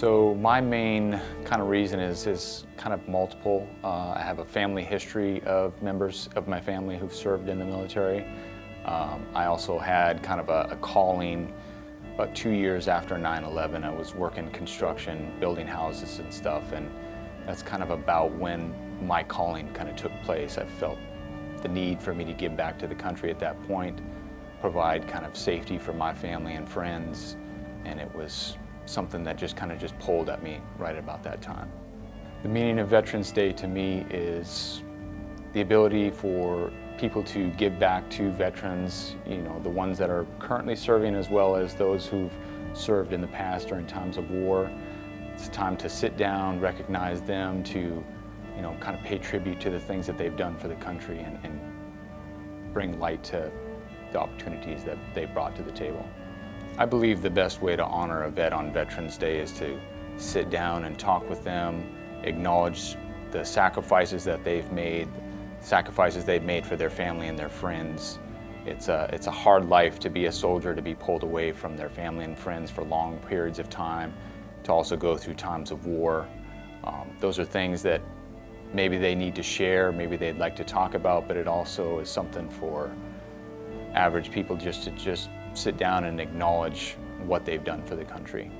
So my main kind of reason is, is kind of multiple. Uh, I have a family history of members of my family who've served in the military. Um, I also had kind of a, a calling about two years after 9-11. I was working construction, building houses and stuff, and that's kind of about when my calling kind of took place. I felt the need for me to give back to the country at that point, provide kind of safety for my family and friends, and it was something that just kind of just pulled at me right about that time. The meaning of Veterans Day to me is the ability for people to give back to veterans, you know, the ones that are currently serving as well as those who've served in the past during times of war. It's time to sit down, recognize them, to, you know, kind of pay tribute to the things that they've done for the country and, and bring light to the opportunities that they brought to the table. I believe the best way to honor a vet on Veterans Day is to sit down and talk with them, acknowledge the sacrifices that they've made, sacrifices they've made for their family and their friends. It's a, it's a hard life to be a soldier, to be pulled away from their family and friends for long periods of time, to also go through times of war. Um, those are things that maybe they need to share, maybe they'd like to talk about, but it also is something for average people just to just sit down and acknowledge what they've done for the country.